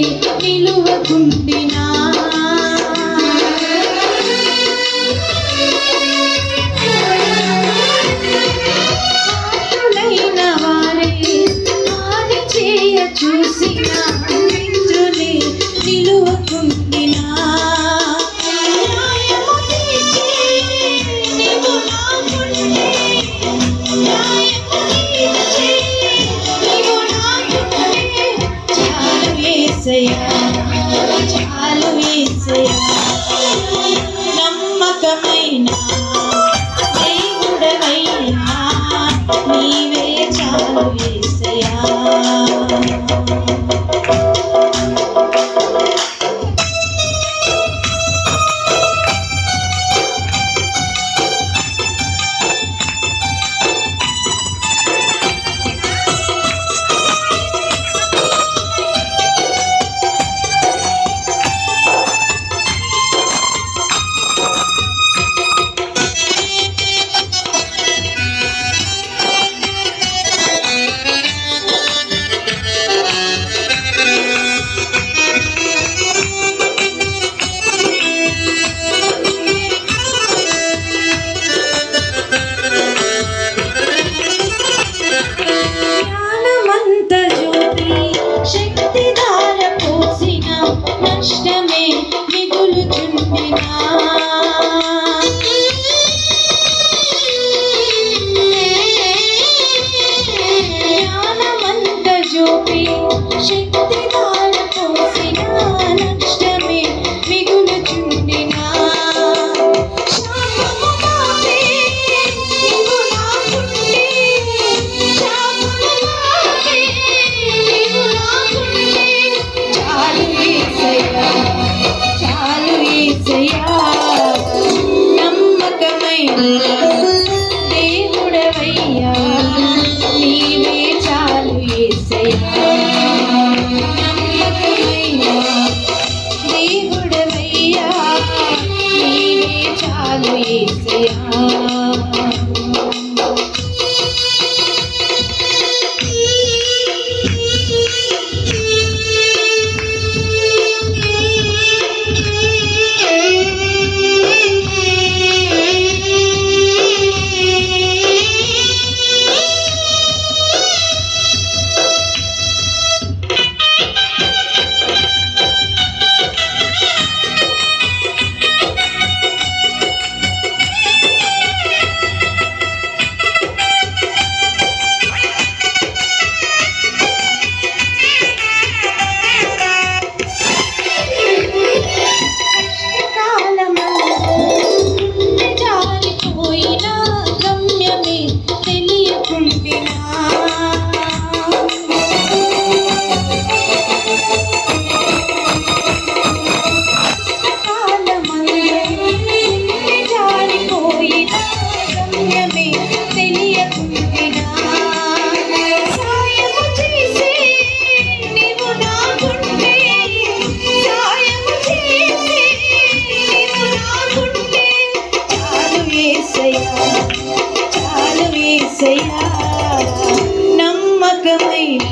mim దేవుడవైనా నీవే చాలు నమ్మకమైన యేసయ్యా నమ్మకమైన